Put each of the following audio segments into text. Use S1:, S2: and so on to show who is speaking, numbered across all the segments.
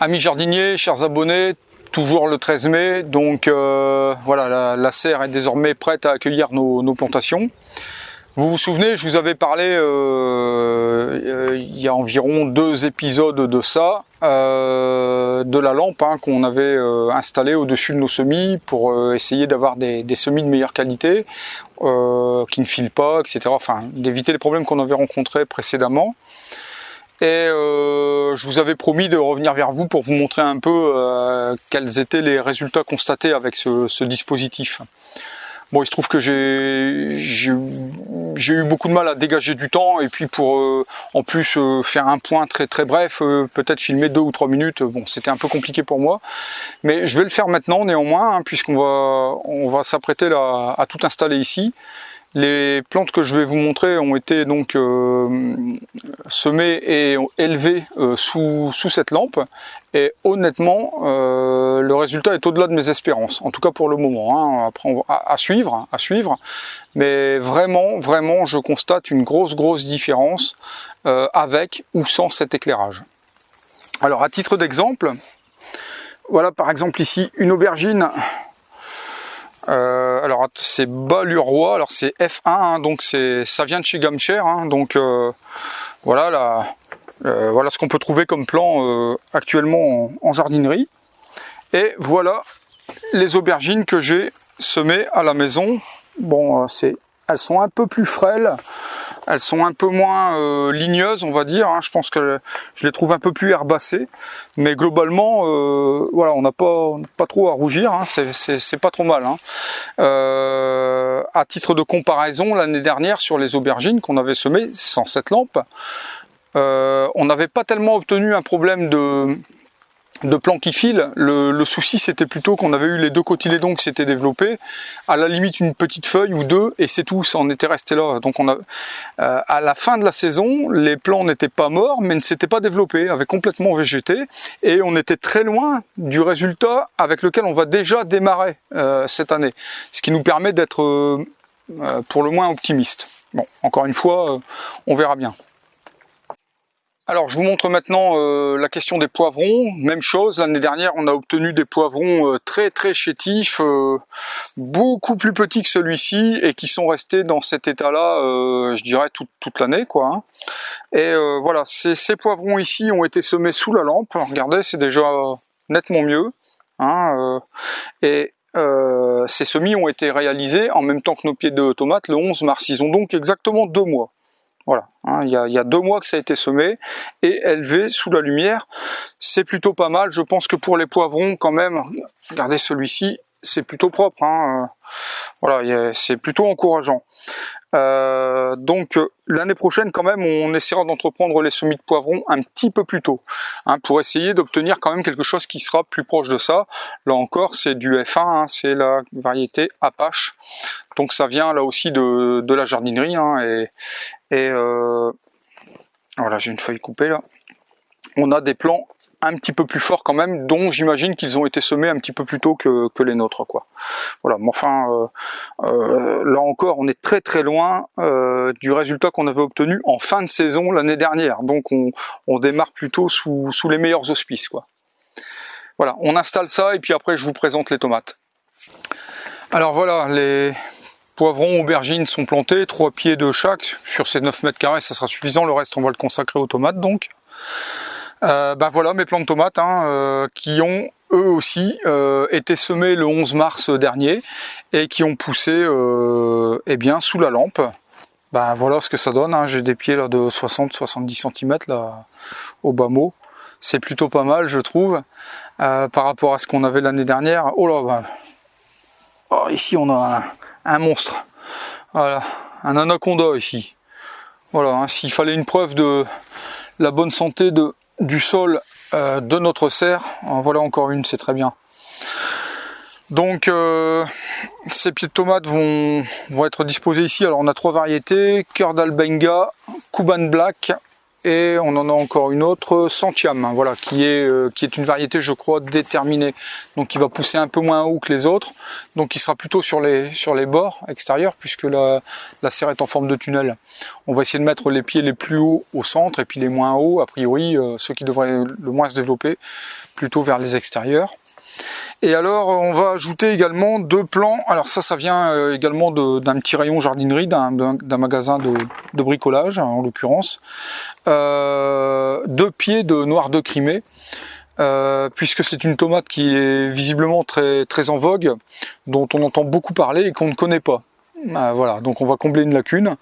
S1: Amis jardiniers, chers abonnés, toujours le 13 mai, donc euh, voilà, la, serre est désormais prête à accueillir nos, plantations. Vous vous souvenez, je vous avais parlé euh, euh, il y a environ deux épisodes de ça, de la lampe hein, qu'on avait installée au-dessus de nos semis pour essayer d'avoir des, des, semis de meilleure qualité, qui ne filent pas, etc. Enfin, d'éviter les problèmes qu'on avait rencontrés précédemment. Et euh, je vous avais promis de revenir vers vous pour vous montrer un peu euh, quels étaient les résultats constatés avec ce, dispositif. Bon, il se trouve que j'ai eu beaucoup de mal à dégager du temps et puis pour euh, en plus faire un point très très bref, peut-être filmer deux ou trois minutes, bon c'était un peu compliqué pour moi. Mais je vais le faire maintenant néanmoins hein, puisqu'on va, on va s'apprêter à tout installer ici. Les plantes que je vais vous montrer ont été donc euh, semées et élevées euh, sous, cette lampe et honnêtement euh, le résultat est au-delà de mes espérances, en tout cas pour le moment, hein. après à, suivre, à suivre, mais vraiment, vraiment je constate une grosse grosse différence avec ou sans cet éclairage. Alors à titre d'exemple, voilà par exemple ici une aubergine euh, alors c'est Balurois, alors c'est F1, hein, donc ça vient de chez Gamcher, hein, donc euh, voilà, là, euh, voilà ce qu'on peut trouver comme plan actuellement en, jardinerie. Et voilà les aubergines que j'ai semées à la maison. Bon, elles sont un peu plus frêles, elles sont un peu moins euh, ligneuses, on va dire. Hein. Je pense que je les trouve un peu plus herbacées. Mais globalement, euh, voilà, on n'a pas, trop à rougir. Hein. C'est pas trop mal. Hein. Euh, à titre de comparaison, l'année dernière, sur les aubergines qu'on avait semées sans cette lampe, on n'avait pas tellement obtenu un problème de de plans qui filent. Le, souci c'était plutôt qu'on avait eu les deux cotylédons qui s'étaient développés, à la limite une petite feuille ou deux et c'est tout, ça en était resté là. Donc on a, euh, à la fin de la saison, les plants n'étaient pas morts mais ne s'étaient pas développés, avaient complètement végété et on était très loin du résultat avec lequel on va déjà démarrer euh, cette année. Ce qui nous permet d'être euh, pour le moins optimiste. Bon, encore une fois, on verra bien. Alors je vous montre maintenant euh, la question des poivrons, même chose, l'année dernière on a obtenu des poivrons euh, très très chétifs, euh, beaucoup plus petits que celui-ci et qui sont restés dans cet état là, je dirais toute, l'année quoi. Hein. Et voilà, ces, poivrons ici ont été semés sous la lampe, regardez c'est déjà nettement mieux. Hein, et ces semis ont été réalisés en même temps que nos pieds de tomates le 11 mars, ils ont donc exactement deux mois. Voilà, hein, il, y a, deux mois que ça a été semé et élevé sous la lumière. C'est plutôt pas mal. Je pense que pour les poivrons, quand même, regardez celui-ci, c'est plutôt propre. Hein, euh, voilà, c'est plutôt encourageant. Euh, donc euh, l'année prochaine quand même on essaiera d'entreprendre les semis de poivrons un petit peu plus tôt hein, pour essayer d'obtenir quand même quelque chose qui sera plus proche de ça. Là encore c'est du F1, hein, c'est la variété Apache. Donc ça vient là aussi de, la jardinerie et, voilà j'ai une feuille coupée là. On a des plants un petit peu plus fort quand même, dont j'imagine qu'ils ont été semés un petit peu plus tôt que, les nôtres. quoi. Voilà, mais enfin, euh, euh, là encore, on est très très loin euh, du résultat qu'on avait obtenu en fin de saison l'année dernière. Donc on, démarre plutôt sous, les meilleurs auspices. quoi. Voilà, on installe ça et puis après je vous présente les tomates. Alors voilà, les poivrons, aubergines sont plantés, trois pieds de chaque, sur ces 9 mètres carrés ça sera suffisant, le reste on va le consacrer aux tomates donc. Euh, ben voilà mes plants de tomates hein, euh, qui ont eux aussi euh, été semés le 11 mars dernier et qui ont poussé eh bien sous la lampe. Ben voilà ce que ça donne, hein. j'ai des pieds là de 60-70 cm là au bas mot. C'est plutôt pas mal je trouve par rapport à ce qu'on avait l'année dernière. Oh là ben. ici on a un, monstre. Voilà, un anaconda ici. Voilà, hein. s'il fallait une preuve de la bonne santé de, du sol euh, de notre serre. En voilà encore une, c'est très bien. Donc euh, ces pieds de tomates vont, vont, être disposés ici. Alors on a trois variétés, cœur d'albenga, Cuban Black et on en a encore une autre Centiam, hein, voilà, qui est, euh, qui est une variété, je crois, déterminée. Donc qui va pousser un peu moins haut que les autres, donc qui sera plutôt sur les, bords extérieurs, puisque la, la serre est en forme de tunnel. On va essayer de mettre les pieds les plus hauts au centre, et puis les moins hauts, a priori, euh, ceux qui devraient le moins se développer, plutôt vers les extérieurs. Et alors, on va ajouter également deux plants. Alors ça, ça vient euh, également d'un petit rayon jardinerie, d'un magasin de, bricolage, en l'occurrence. Euh, deux pieds de noir de Crimée. Euh, puisque c'est une tomate qui est visiblement très, très en vogue, dont on entend beaucoup parler et qu'on ne connaît pas. Ah, voilà, donc on va combler une lacune.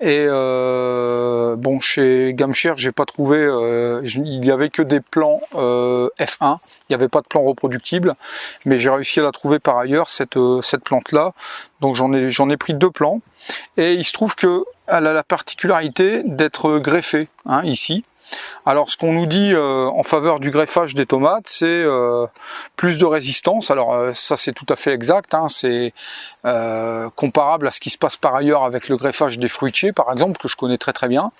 S1: Et euh, bon, chez Gamcher, j'ai pas trouvé, euh, il y avait que des plants euh, F1, il n'y avait pas de plan reproductible, mais j'ai réussi à la trouver par ailleurs cette cette plante là. Donc j'en ai ai pris deux plants et il se trouve que elle a la particularité d'être greffée hein, ici. Alors ce qu'on nous dit euh, en faveur du greffage des tomates, c'est euh, plus de résistance. Alors euh, ça c'est tout à fait exact, hein. c'est comparable à ce qui se passe par ailleurs avec le greffage des fruitiers par exemple, que je connais très très bien.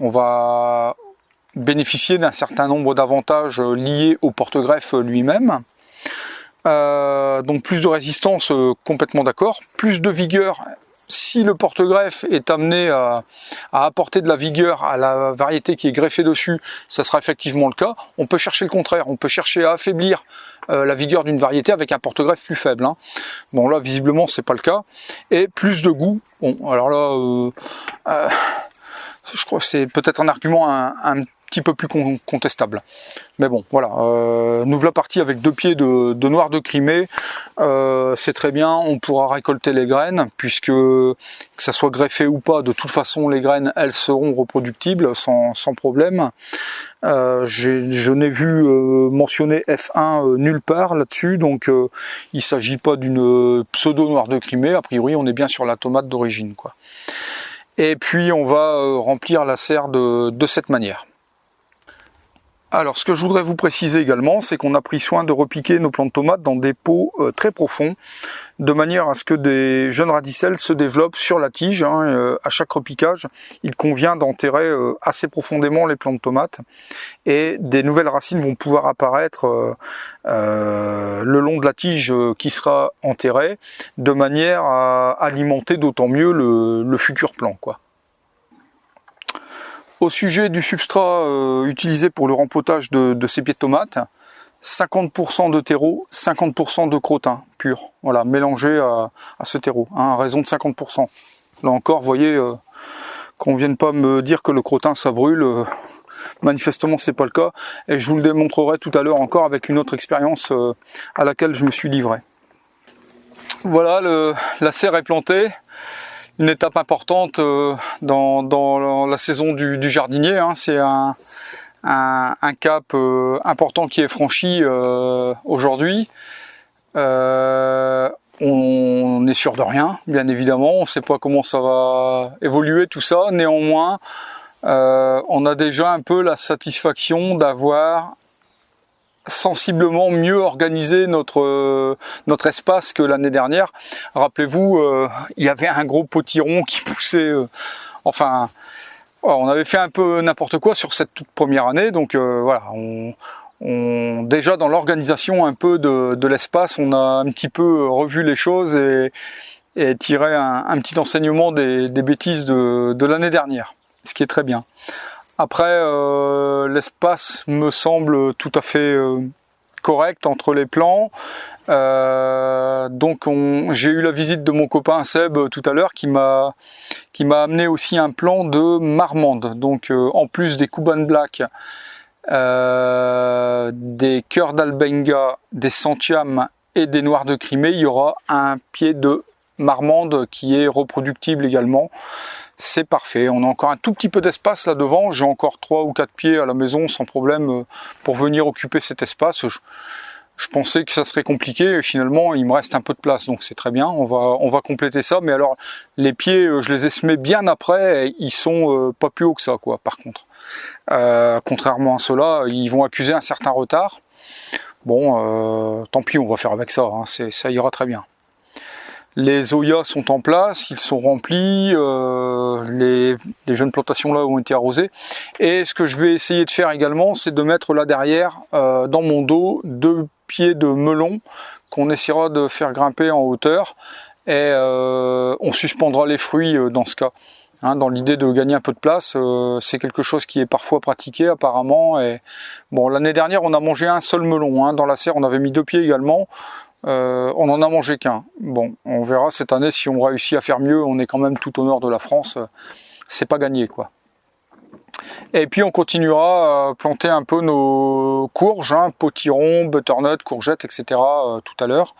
S1: On va bénéficier d'un certain nombre d'avantages liés au porte-greffe lui-même. donc plus de résistance, complètement d'accord. Plus de vigueur, si le porte-greffe est amené à, apporter de la vigueur à la variété qui est greffée dessus, ça sera effectivement le cas. On peut chercher le contraire, on peut chercher à affaiblir euh, la vigueur d'une variété avec un porte-greffe plus faible. Hein. Bon là, visiblement, c'est pas le cas. Et plus de goût. Bon, alors là, euh, euh, je crois que c'est peut-être un argument un, un peu plus contestable. Mais bon, voilà, euh, nous partis avec deux pieds de, noir de Crimée, euh, c'est très bien, on pourra récolter les graines, puisque que ça soit greffé ou pas, de toute façon les graines, elles seront reproductibles sans, problème. Euh, je n'ai vu euh, mentionner F1 nulle part là-dessus, donc il ne s'agit pas d'une pseudo noir de Crimée, a priori on est bien sur la tomate d'origine. quoi. Et puis on va remplir la serre de cette manière. Alors ce que je voudrais vous préciser également, c'est qu'on a pris soin de repiquer nos plants de tomates dans des pots euh, très profonds, de manière à ce que des jeunes radicelles se développent sur la tige. Hein, euh, à chaque repiquage, il convient d'enterrer euh, assez profondément les plants de tomates et des nouvelles racines vont pouvoir apparaître le long de la tige qui sera enterrée, de manière à alimenter d'autant mieux le, le futur plant. Quoi. Au sujet du substrat euh, utilisé pour le rempotage de, ces pieds de tomates, 50% de terreau, 50% de crottin pur, voilà, mélangé à, ce terreau, hein, à raison de 50%. Là encore, vous voyez, euh, qu'on vienne pas me dire que le crottin ça brûle, euh, manifestement c'est pas le cas, et je vous le démontrerai tout à l'heure encore avec une autre expérience à laquelle je me suis livré. Voilà, la serre est plantée, une étape importante euh, dans, la saison du, jardinier. Hein. C'est un, cap euh, important qui est franchi euh, aujourd'hui. on est sûr de rien, bien évidemment. On ne sait pas comment ça va évoluer tout ça. Néanmoins, on a déjà un peu la satisfaction d'avoir sensiblement mieux organisé notre euh, notre espace que l'année dernière. Rappelez-vous, euh, il y avait un gros potiron qui poussait. Euh, enfin, on avait fait un peu n'importe quoi sur cette toute première année. Donc voilà, on, déjà dans l'organisation un peu de, l'espace, on a un petit peu revu les choses et, et tiré un, petit enseignement des, bêtises de, de l'année dernière, ce qui est très bien. Après, euh, l'espace me semble tout à fait euh, correct entre les plans. Euh, donc j'ai eu la visite de mon copain Seb tout à l'heure qui m'a amené aussi un plan de marmande. Donc en plus des Kuban Black, des cœurs d'Albenga, des Santiam et des Noirs de Crimée, il y aura un pied de marmande qui est reproductible également c'est parfait. On a encore un tout petit peu d'espace là devant. J'ai encore trois ou quatre pieds à la maison sans problème euh, pour venir occuper cet espace. Je, pensais que ça serait compliqué et finalement il me reste un peu de place donc c'est très bien. On va, compléter ça. Mais alors les pieds, euh, je les ai semés bien après. Ils sont euh, pas plus hauts que ça quoi. Par contre, contrairement à ceux-là, ils vont accuser un certain retard. Bon, tant pis, on va faire avec ça. Hein. Ça ira très bien. Les zoyas sont en place, ils sont remplis, euh, les, jeunes plantations là ont été arrosées. Et ce que je vais essayer de faire également, c'est de mettre là derrière, euh, dans mon dos, deux pieds de melon qu'on essaiera de faire grimper en hauteur. Et euh, on suspendra les fruits dans ce cas. Hein, dans l'idée de gagner un peu de place, c'est quelque chose qui est parfois pratiqué apparemment. Et bon, l'année dernière, on a mangé un seul melon. Hein. Dans la serre, on avait mis deux pieds également. Euh, on en a mangé qu'un. Bon, on verra cette année si on réussit à faire mieux. On est quand même tout au nord de la France. C'est pas gagné, quoi. Et puis on continuera à planter un peu nos courges, hein, potirons, butternut, courgettes, etc. Euh, tout à l'heure,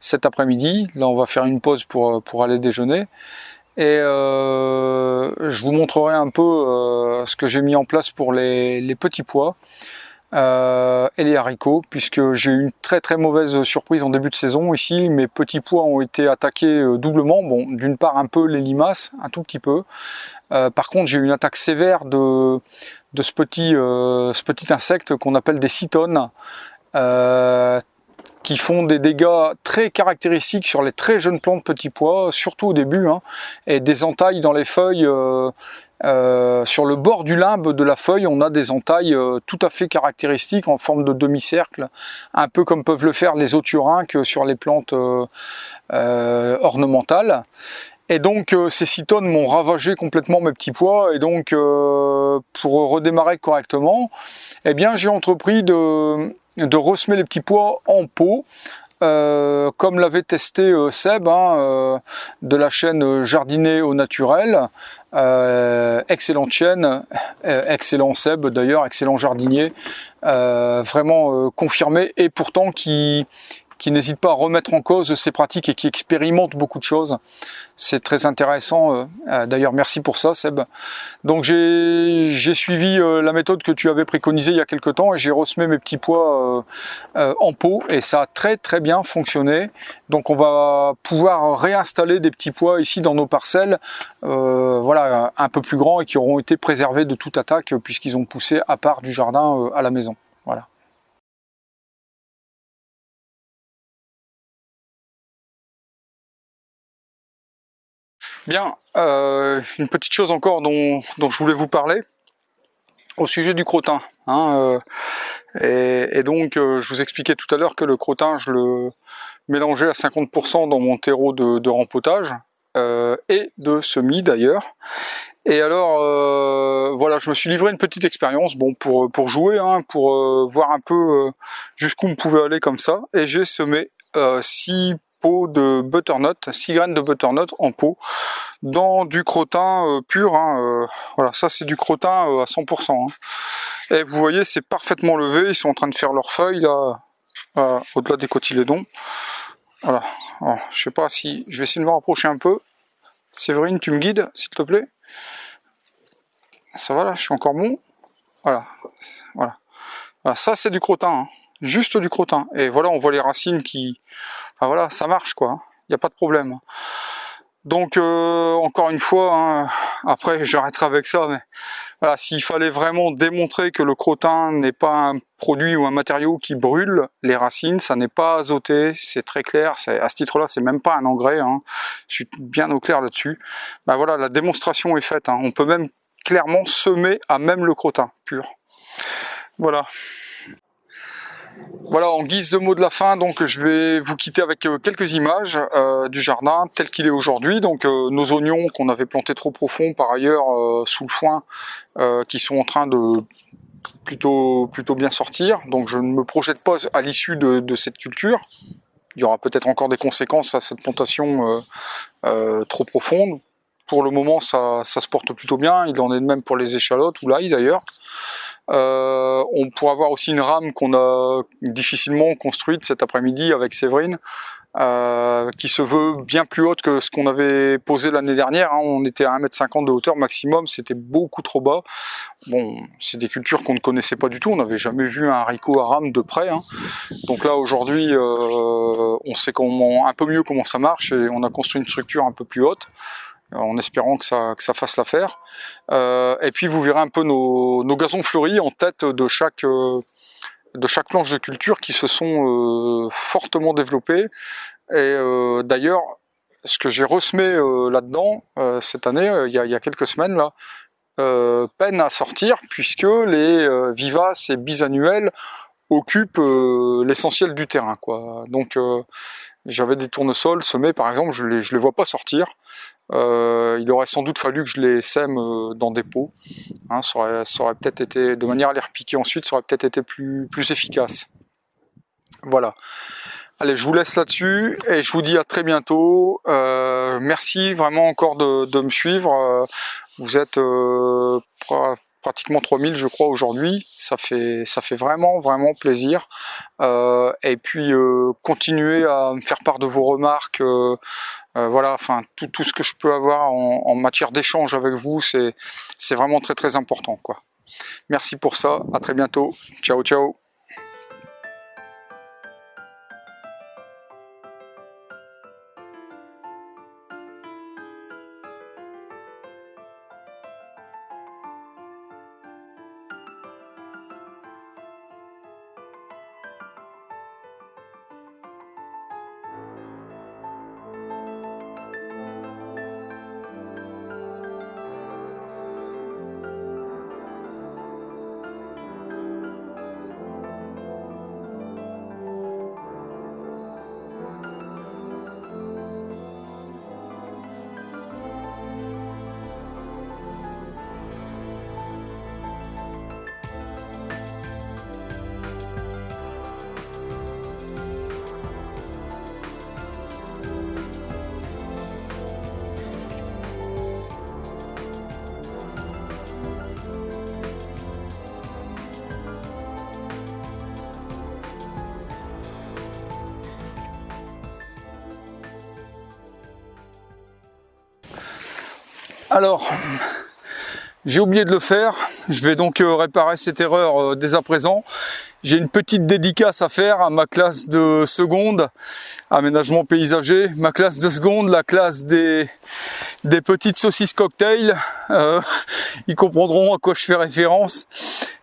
S1: cet après-midi. Là, on va faire une pause pour, aller déjeuner. Et euh, je vous montrerai un peu ce que j'ai mis en place pour les petits pois. Euh, et les haricots, puisque j'ai eu une très très mauvaise surprise en début de saison ici. Mes petits pois ont été attaqués euh, doublement. Bon, d'une part un peu les limaces, un tout petit peu. Euh, par contre, j'ai eu une attaque sévère de, de ce, petit, insecte qu'on appelle des cytones, qui font des dégâts très caractéristiques sur les très jeunes plantes petits pois, surtout au début, hein, et des entailles dans les feuilles euh, sur le bord du limbe de la feuille, on a des entailles euh, tout à fait caractéristiques en forme de demi-cercle, un peu comme peuvent le faire les que sur les plantes euh, ornementales. Et donc ces cytones m'ont ravagé complètement mes petits pois, et donc pour redémarrer correctement, eh bien j'ai entrepris de, de ressemer les petits pois en pot, comme l'avait testé Seb hein, de la chaîne Jardiner au naturel, euh, excellente chaîne, euh, excellent Seb d'ailleurs, excellent jardinier, euh, vraiment confirmé et pourtant qui, qui n'hésite pas à remettre en cause ses pratiques et qui expérimente beaucoup de choses. C'est très intéressant. Euh, euh, d'ailleurs, merci pour ça, Seb. Donc, j'ai suivi euh, la méthode que tu avais préconisée il y a quelques temps et j'ai ressemé mes petits pois en pot et ça a très très bien fonctionné. Donc, on va pouvoir réinstaller des petits pois ici dans nos parcelles, voilà, un peu plus grands et qui auront été préservés de toute attaque puisqu'ils ont poussé à part du jardin à la maison. Voilà. Bien, euh, une petite chose encore dont, je voulais vous parler au sujet du crottin. Hein, euh, et, donc, euh, je vous expliquais tout à l'heure que le crottin, je le mélangeais à 50% dans mon terreau de, rempotage et de semis d'ailleurs. Et alors, voilà, je me suis livré une petite expérience, bon, pour, pour jouer, hein, pour voir un peu jusqu'où on pouvait aller comme ça. Et j'ai semé 6 de butternut, 6 graines de butternut en pot, dans du crottin euh, pur. Hein, euh, voilà, ça c'est du crottin euh, à 100%. Hein. Et vous voyez, c'est parfaitement levé. Ils sont en train de faire leurs feuilles là, au-delà des cotylédons. Voilà. je sais pas si je vais essayer de me rapprocher un peu. Séverine, tu me guides, s'il te plaît. Ça va là, je suis encore bon. Voilà, voilà. ça c'est du crottin, hein. juste du crottin. Et voilà, on voit les racines qui, Enfin voilà, ça marche quoi, il n'y a pas de problème. Donc euh, encore une fois, hein, après j'arrêterai avec ça, mais voilà, s'il fallait vraiment démontrer que le crottin n'est pas un produit ou un matériau qui brûle les racines, ça n'est pas azoté, c'est très clair, à ce titre-là c'est même pas un engrais, hein. je suis bien au clair là-dessus. Ben voilà, la démonstration est faite, hein. on peut même clairement semer à même le crottin pur. Voilà. Voilà, en guise de mot de la fin, donc je vais vous quitter avec euh, quelques images euh, du jardin tel qu'il est aujourd'hui. Donc euh, nos oignons qu'on avait plantés trop profond par ailleurs sous le foin, qui sont en train de plutôt, bien sortir. Donc je ne me projette pas à l'issue de, cette culture. Il y aura peut-être encore des conséquences à cette plantation trop profonde. Pour le moment, ça, ça se porte plutôt bien. Il en est de même pour les échalotes ou l'ail d'ailleurs. Euh, on pourra voir aussi une rame qu'on a difficilement construite cet après-midi avec Séverine, euh, qui se veut bien plus haute que ce qu'on avait posé l'année dernière. Hein. On était à 1m50 de hauteur maximum, c'était beaucoup trop bas. Bon, c'est des cultures qu'on ne connaissait pas du tout, on n'avait jamais vu un haricot à rame de près. Hein. Donc là, aujourd'hui, euh, on sait comment, un peu mieux comment ça marche et on a construit une structure un peu plus haute en espérant que ça, que ça fasse l'affaire. Euh, et puis vous verrez un peu nos, nos, gazons fleuris en tête de chaque, euh, de chaque planche de culture qui se sont euh, fortement développés. Et d'ailleurs, ce que j'ai ressemé là-dedans cette année, il y, a, y, a, quelques semaines là, peine à sortir puisque les vivaces et bisannuels occupent l'essentiel du terrain. Donc j'avais des tournesols semés par exemple, je les, je les vois pas sortir. Euh, il aurait sans doute fallu que je les sème euh, dans des pots. Hein, ça aurait, aurait peut-être été, de manière à les repiquer ensuite, ça aurait peut-être été plus, plus efficace. Voilà. Allez, je vous laisse là-dessus et je vous dis à très bientôt. Euh, merci vraiment encore de, de me suivre. Euh, vous êtes euh, pratiquement 3000 je crois aujourd'hui. Ça fait, ça fait vraiment, vraiment plaisir. Euh, et puis, euh, continuez à me faire part de vos remarques. Euh, voilà, enfin, tout, tout, ce que je peux avoir en, en matière d'échange avec vous, c'est vraiment très, très important. quoi. Merci pour ça. À très bientôt. Ciao, ciao. Alors, j'ai oublié de le faire. Je vais donc euh, réparer cette erreur euh, dès à présent. J'ai une petite dédicace à faire à ma classe de seconde, aménagement paysager. Ma classe de seconde, la classe des, petites saucisses cocktail. Euh, ils comprendront à quoi je fais référence.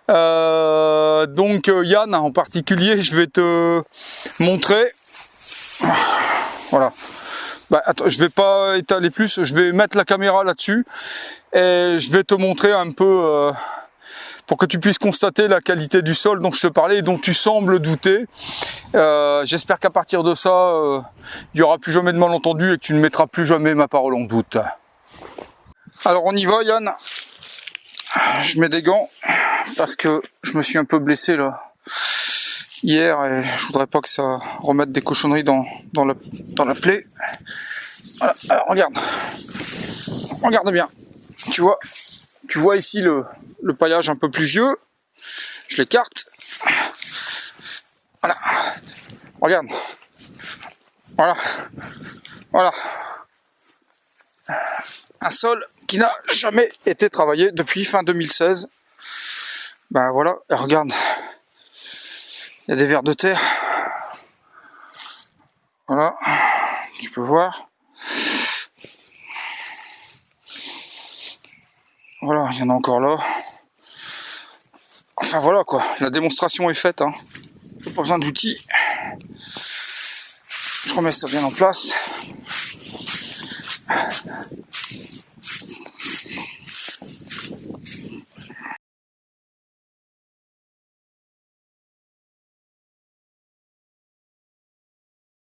S1: donc Yann en particulier, je vais te montrer. Voilà. Bah, attends, je vais pas étaler plus, je vais mettre la caméra là-dessus et je vais te montrer un peu euh, pour que tu puisses constater la qualité du sol dont je te parlais et dont tu sembles douter. Euh, j'espère qu'à partir de ça, euh, il n'y aura plus jamais de malentendu et que tu ne mettras plus jamais ma parole en doute. Alors on y va Yann. Je mets des gants parce que je me suis un peu blessé là hier et je voudrais pas que ça remette des cochonneries dans, dans, la, dans la plaie. Alors regarde. Regarde bien. Tu vois, tu vois ici le, le paillage un peu plus vieux. Je l'écarte. Voilà. Regarde. Voilà. Voilà. Un sol qui n'a jamais été travaillé depuis fin 2016. Ben voilà, regarde, il y a des vers de terre. Voilà, tu peux voir. Voilà, il y en a encore là. Enfin voilà quoi, la démonstration est faite. Hein. Pas besoin d'outils. Je remets ça bien en place.